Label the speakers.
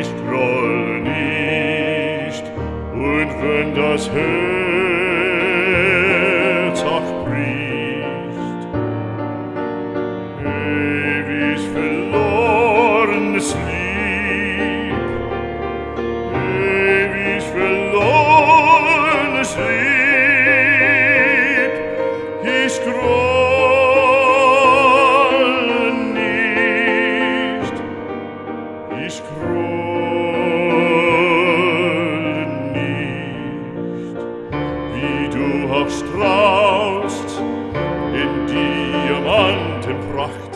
Speaker 1: ich groll nicht, und wenn das Herz auch bricht, ewig verlorenes Lieb, ewig verlorenes Lieb, ich groll ich groll nicht, wie du auch strahlst in Diamantenpracht.